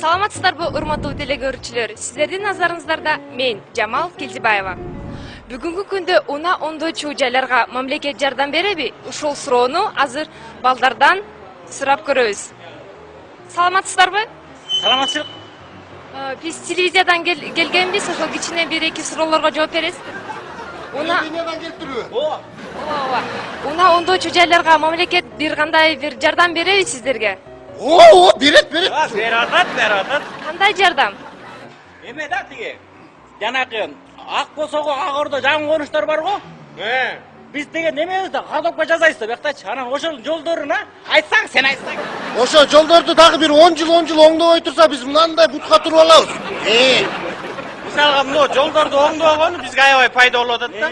саламатсыздарбы урматтуу теле көрүүчүлөр сиздердин назарыңыздарда мен жамал келжибаева бүгүнкү күндө унаа оңдоочу жайларга мамлекет жардам береби ушул суроону азыр балдардан сурап көрөбүз саламатсыздарбы саламатчылык Э, биз телевизиядан кел- келгенбиз ошол кичине бир эки суроолорго жооп бересиз. Унаа келип ооба ооба. Унаа оңдоочу жайларга мамлекет бир кандай бир жардам береби сиздерге? О, о, берет, берет. берип атат берип атат кандай жардам эме да тиги жанакы ак босого ак ордо жаңы конуштар бар го биз деген немебиз да кадокко жасайбыз да бияктачы анан ошол жолдоруна айтсаң сен айтсаң Ошо жолдорду дагы бир 10 жыл, 10 жыл оңдобой турса биз мынандай бутка туруп алабыз. Мисалга мына жолдорду оңдогону бизге аябай пайда болуп атат да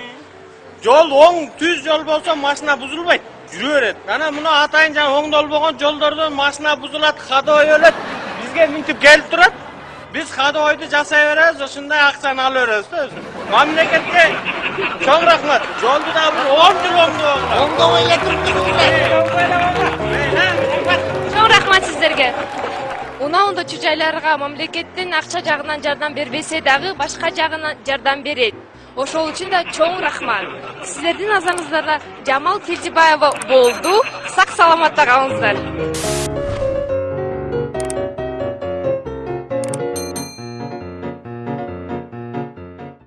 жол оң түз жол болсо машина бузулбайт жүрө берет анан мына атайын жаңы оңдолбогон жолдордон машина бузулат ходовой өлөт бизге мынтип келип турат биз ходовойду жасай беребиз ошондой акчаны ала беребиз да өзү мамлекетке чоң рахмат жолду дагы бир он жыл оңдобогула оңдобой эле туруп чоң рахмат сиздерге унаа оңдоочу жайларга мамлекеттин акча жагынан жардам бербесе дагы башка жагынан жардам берет ошол үчүн да чоң рахмат. Сиздердин назарыңыздарда жамал келжибаева болду. Сак саламатта калыңыздар